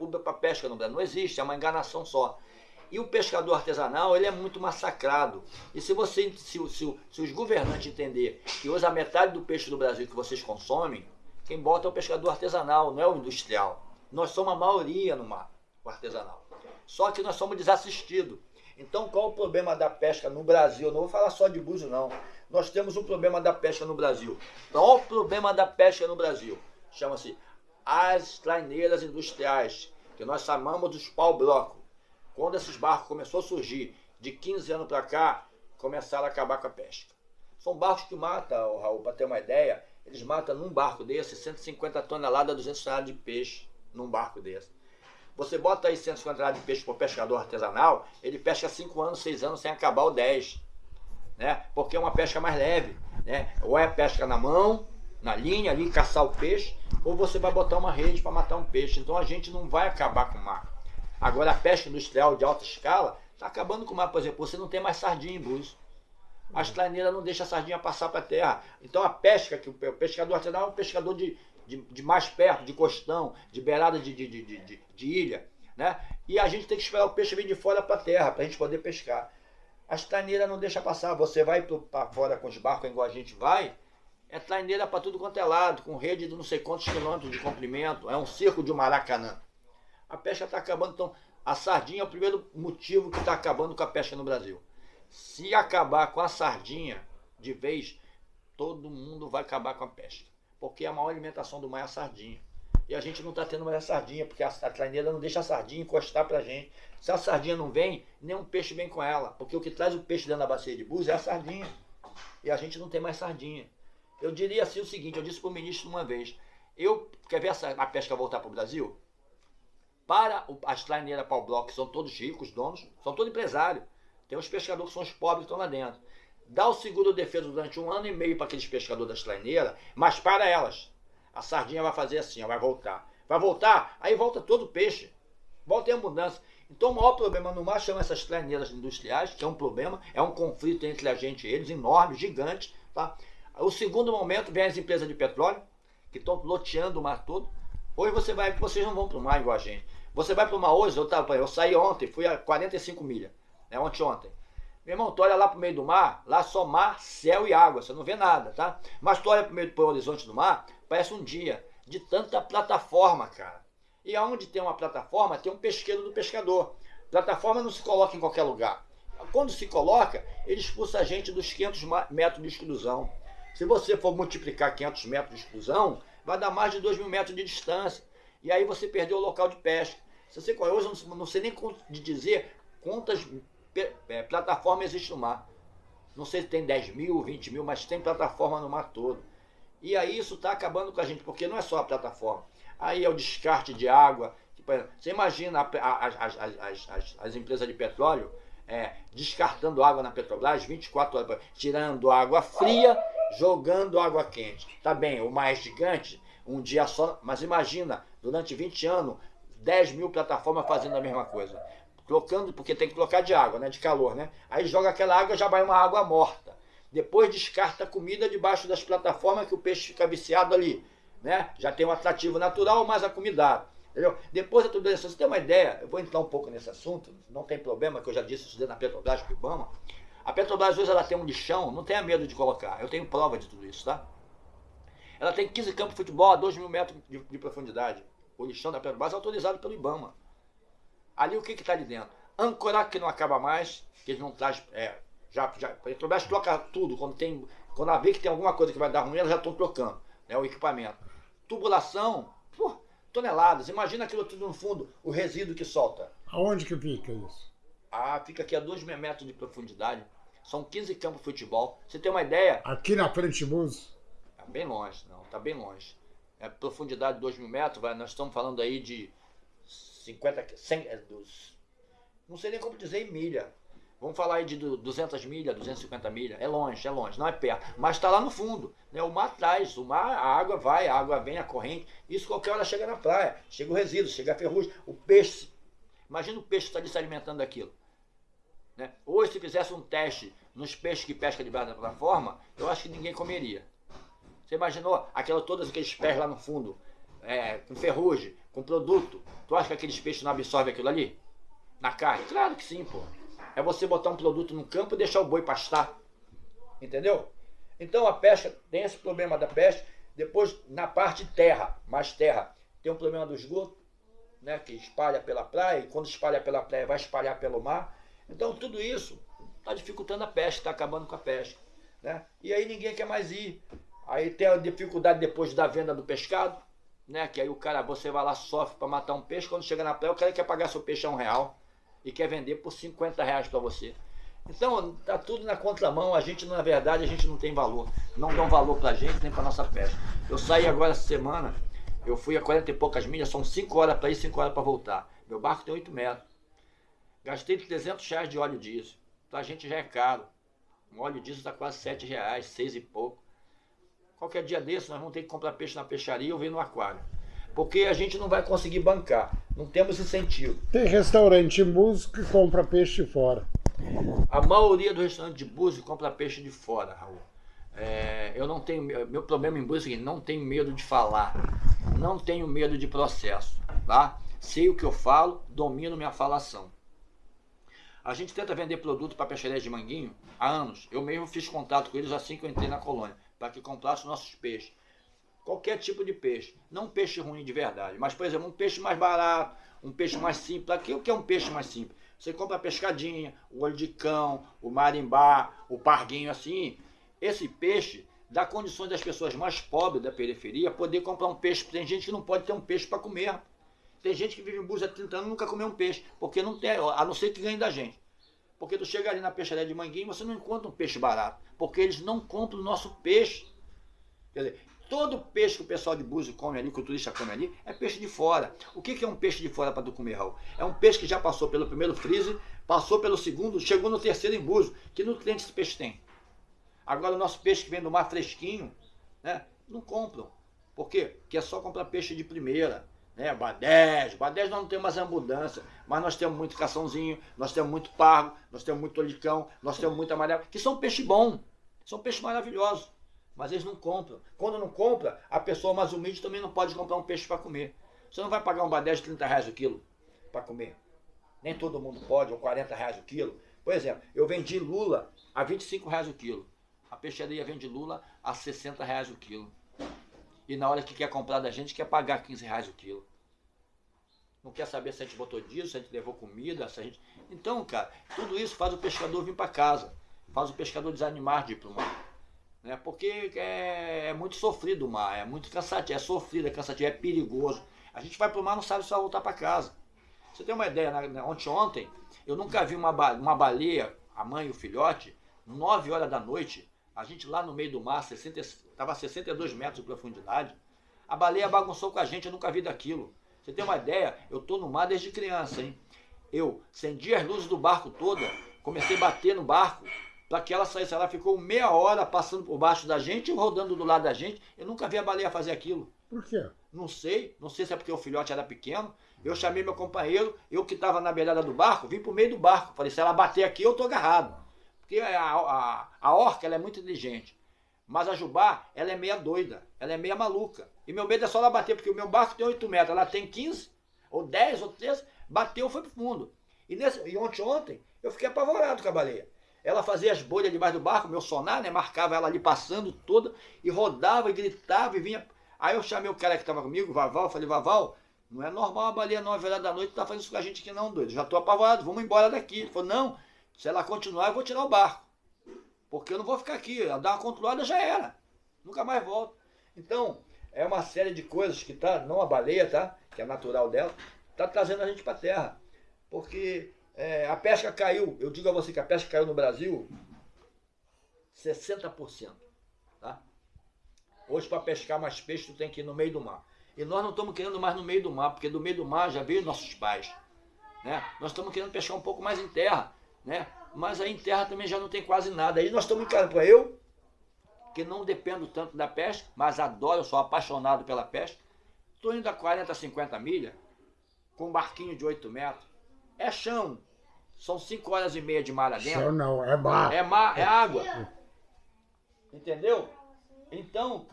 pública para pesca no Brasil. Não existe, é uma enganação só. E o pescador artesanal, ele é muito massacrado. E se, você, se, se, se os governantes entender que hoje a metade do peixe do Brasil que vocês consomem, quem bota é o pescador artesanal, não é o industrial. Nós somos a maioria no mar, o artesanal. Só que nós somos desassistidos. Então qual o problema da pesca no Brasil? Não vou falar só de buzo não. Nós temos um problema da pesca no Brasil. Qual o problema da pesca no Brasil? Chama-se as traineiras industriais, que nós chamamos dos pau-bloco. Quando esses barcos começaram a surgir, de 15 anos para cá, começaram a acabar com a pesca. São barcos que matam, Raul, para ter uma ideia, eles matam num barco desse 150 toneladas, 200 toneladas de peixe num barco desse. Você bota aí 150 toneladas de peixe para o pescador artesanal, ele pesca 5 anos, 6 anos sem acabar o 10. Né? Porque é uma pesca mais leve. Né? Ou é pesca na mão, na linha ali, caçar o peixe, ou você vai botar uma rede para matar um peixe. Então a gente não vai acabar com o mar. Agora a pesca industrial de alta escala está acabando com o mar. Por exemplo, você não tem mais sardinha em Búzios. As traineiras não deixam a sardinha passar para a terra. Então a pesca, que o pescador artesanal é um pescador de, de, de, mais perto, de costão, de beirada de, de, de, de, ilha. Né? E a gente tem que esperar o peixe vir de fora para a terra, para a gente poder pescar. As traineiras não deixam passar. Você vai para fora com os barcos igual a gente vai, é traineira para tudo quanto é lado, com rede de não sei quantos quilômetros de comprimento. É um circo de Maracanã. A pesca está acabando. Então, a sardinha é o primeiro motivo que está acabando com a pesca no Brasil. Se acabar com a sardinha de vez, todo mundo vai acabar com a pesca. Porque a maior alimentação do mar é a sardinha. E a gente não está tendo mais a sardinha, porque a, a traineira não deixa a sardinha encostar para a gente. Se a sardinha não vem, nenhum peixe vem com ela. Porque o que traz o peixe dentro da bacia de búzios é a sardinha. E a gente não tem mais sardinha. Eu diria assim o seguinte, eu disse para o ministro uma vez, eu, quer ver essa, a pesca voltar para o Brasil? Para o, as traineiras para o bloco, que são todos ricos, donos, são todos empresários. Tem os pescadores que são os pobres que estão lá dentro. Dá o seguro defesa durante um ano e meio para aqueles pescadores das traineiras, mas para elas. A sardinha vai fazer assim, ó, vai voltar. Vai voltar, aí volta todo o peixe. Volta em abundância. Então o maior problema no mar chama essas traineiras industriais, que é um problema, é um conflito entre a gente e eles, enorme, gigante, tá? O segundo momento vem as empresas de petróleo, que estão loteando o mar todo. Hoje você vai, vocês não vão para o mar igual a gente. Você vai para o mar hoje, eu, tava, eu saí ontem, fui a 45 milhas, né, ontem ontem. Meu irmão, tu olha lá para o meio do mar, lá só mar, céu e água, você não vê nada, tá? Mas tu olha para o meio do horizonte do mar, parece um dia, de tanta plataforma, cara. E aonde tem uma plataforma, tem um pesqueiro do pescador. Plataforma não se coloca em qualquer lugar. Quando se coloca, ele expulsa a gente dos 500 metros de exclusão. Se você for multiplicar 500 metros de exclusão, vai dar mais de 2 mil metros de distância. E aí você perdeu o local de pesca. Se você hoje não sei nem de dizer quantas é, plataformas existem no mar. Não sei se tem 10 mil, 20 mil, mas tem plataforma no mar todo. E aí isso está acabando com a gente, porque não é só a plataforma. Aí é o descarte de água. Você imagina as, as, as, as empresas de petróleo é, descartando água na Petrobras 24 horas, tirando água fria jogando água quente. Tá bem, o mais gigante, um dia só, mas imagina, durante 20 anos, 10 mil plataformas fazendo a mesma coisa. Trocando, porque tem que trocar de água, né? De calor, né? Aí joga aquela água, já vai uma água morta. Depois descarta a comida debaixo das plataformas que o peixe fica viciado ali. Né? Já tem um atrativo natural, mas a comida. Entendeu? Depois de tudo isso, você tem uma ideia, eu vou entrar um pouco nesse assunto, não tem problema, que eu já disse isso na Petrobras com o Ibama. A Petrobras hoje ela tem um lixão, não tenha medo de colocar. Eu tenho prova de tudo isso, tá? Ela tem 15 campos de futebol a 2 mil metros de, de, profundidade. O lixão da Petrobras é autorizado pelo IBAMA. Ali o que está ali dentro? Âncora que não acaba mais, que eles não traz. É, já, já, a Petrobras troca tudo. Quando, tem, quando ela vê que tem alguma coisa que vai dar ruim, elas já estão trocando né, o equipamento. Tubulação, pô, toneladas. Imagina aquilo tudo no fundo, o resíduo que solta. Aonde que fica isso? Ah, fica aqui a 2 metros de profundidade. São 15 campos de futebol. Você tem uma ideia? Aqui na frente Búzios? Tá bem longe, não. Tá bem longe. É profundidade de 2 mil metros, vai, nós estamos falando aí de 50, 100, é, dos, não sei nem como dizer em milha. Vamos falar aí de 200 milhas, 250 milhas. É longe, é longe, não é perto. Mas está lá no fundo. Né? O mar traz, o mar, a água vai, a água vem, a corrente. Isso qualquer hora chega na praia. Chega o resíduo, chega a ferrugem. O peixe. Imagina o peixe estar tá se alimentando daquilo. Né? Hoje, se fizesse um teste nos peixes que pesca debaixo da plataforma, eu acho que ninguém comeria. Você imaginou aquela, todos aqueles pés lá no fundo, é, com ferrugem, com produto, tu acha que aqueles peixes não absorvem aquilo ali? Na carne? Claro que sim, pô. É você botar um produto no campo e deixar o boi pastar. Entendeu? Então a pesca tem esse problema da pesca. Depois, na parte terra, mais terra, tem um problema do esgoto, né, que espalha pela praia, e quando espalha pela praia vai espalhar pelo mar. Então tudo isso está dificultando a pesca, está acabando com a pesca. Né? E aí ninguém quer mais ir. Aí tem a dificuldade depois da venda do pescado, né? Que aí o cara, você vai lá, sofre para matar um peixe, quando chega na praia, o cara quer pagar seu peixe a um real e quer vender por 50 reais para você. Então, tá tudo na contramão, a gente, na verdade, a gente não tem valor. Não dão valor pra gente, nem pra nossa pesca. Eu saí agora essa semana, eu fui a 40 e poucas milhas, são 5 horas para ir, 5 horas para voltar. Meu barco tem 8 metros. Gastei 300 reais de óleo diesel. Pra gente já é caro. Um óleo diesel está quase 7 reais, 6 e pouco. Qualquer dia desse nós vamos ter que comprar peixe na peixaria ou vir no aquário. Porque a gente não vai conseguir bancar. Não temos incentivo. Tem restaurante em Búzios que compra peixe fora. A maioria do restaurante de Búzios compra peixe de fora, Raul. É, eu não tenho. Meu problema em Búzios é o seguinte, não tenho medo de falar. Não tenho medo de processo. Tá? Sei o que eu falo, domino minha falação. A gente tenta vender produto para peixaria de Manguinho há anos. Eu mesmo fiz contato com eles assim que eu entrei na colônia, para que comprassem nossos peixes. Qualquer tipo de peixe. Não peixe ruim de verdade, mas, por exemplo, um peixe mais barato, um peixe mais simples. Aqui o que é um peixe mais simples? Você compra a pescadinha, o olho de cão, o marimbá, o parguinho assim. Esse peixe dá condições das pessoas mais pobres da periferia poder comprar um peixe. Tem gente que não pode ter um peixe para comer. Tem gente que vive em Búzios há 30 anos e nunca comeu um peixe, porque não tem, a não ser que ganhe da gente. Porque tu chega ali na peixaria de Manguinho, você não encontra um peixe barato, porque eles não compram o nosso peixe. Quer dizer, todo peixe que o pessoal de Búzios come ali, que o turista come ali, é peixe de fora. O que é um peixe de fora para tu comer, Raul? É um peixe que já passou pelo primeiro freezer, passou pelo segundo, chegou no terceiro em Búzios. Que nutrientes esse peixe tem? Agora o nosso peixe que vem do mar fresquinho, né, não compram. Por quê? Porque é só comprar peixe de primeira né? Badés, Badés nós não temos mais abundância, mas nós temos muito caçãozinho, nós temos muito pargo, nós temos muito olicão, nós temos muito amarelo, que são peixe bom, são peixes maravilhosos, mas eles não compram. Quando não compra, a pessoa mais humilde também não pode comprar um peixe para comer. Você não vai pagar um badés de 30 reais o quilo para comer. Nem todo mundo pode, ou 40 reais o quilo. Por exemplo, eu vendi lula a 25 reais o quilo. A peixaria vende lula a 60 reais o quilo. E na hora que quer comprar da gente, quer pagar 15 reais o quilo não quer saber se a gente botou diesel, se a gente levou comida, se a gente. Então, cara, tudo isso faz o pescador vir para casa, faz o pescador desanimar de ir para o mar. Né? Porque é, é, muito sofrido o mar, é muito cansativo, é sofrido, é cansativo, é perigoso. A gente vai para o mar não sabe se vai voltar para casa. Você tem uma ideia, ontem, ontem, eu nunca vi uma, uma baleia, a mãe e o filhote, 9 horas da noite, a gente lá no meio do mar, estava a 62 metros de profundidade, a baleia bagunçou com a gente, eu nunca vi daquilo. Você tem uma ideia? Eu estou no mar desde criança, hein? Eu acendi as luzes do barco toda, comecei a bater no barco para que ela saísse. Ela ficou meia hora passando por baixo da gente, rodando do lado da gente. Eu nunca vi a baleia fazer aquilo. Por quê? Não sei, não sei se é porque o filhote era pequeno. Eu chamei meu companheiro, eu que estava na beirada do barco, vim para o meio do barco. Falei, se ela bater aqui, eu estou agarrado. Porque a, a, a orca ela é muito inteligente. Mas a Jubá, ela é meia doida, ela é meia maluca. E meu medo é só ela bater, porque o meu barco tem 8 metros, ela tem 15, ou 10, ou 13, bateu, foi pro fundo. E, nesse, e ontem, ontem, eu fiquei apavorado com a baleia. Ela fazia as bolhas debaixo do barco, meu sonar, né, marcava ela ali passando toda, e rodava, e gritava, e vinha... Aí eu chamei o cara que estava comigo, o Vaval, falei, Vaval, não é normal a baleia 9 horas da noite tá fazendo isso com a gente aqui não, doido. Já tô apavorado, vamos embora daqui. Ele falou, não, se ela continuar, eu vou tirar o barco. Porque eu não vou ficar aqui. Ela dá uma controlada, já era. Nunca mais volto. Então, é uma série de coisas que tá, não a baleia, tá? Que é natural dela, tá trazendo a gente para terra. Porque é, a pesca caiu, eu digo a você que a pesca caiu no Brasil 60%. Tá? Hoje, para pescar mais peixe, tu tem que ir no meio do mar. E nós não estamos querendo mais no meio do mar, porque do meio do mar já veio nossos pais. Né? Nós estamos querendo pescar um pouco mais em terra. Né? mas aí em terra também já não tem quase nada. Aí nós estamos encarando para eu, que não dependo tanto da pesca, mas adoro, sou apaixonado pela pesca. Estou indo a 40, 50 milhas, com um barquinho de 8 metros. É chão. São 5 horas e meia de mar adentro. Chão não, é mar. É mar, é água. Entendeu? Então,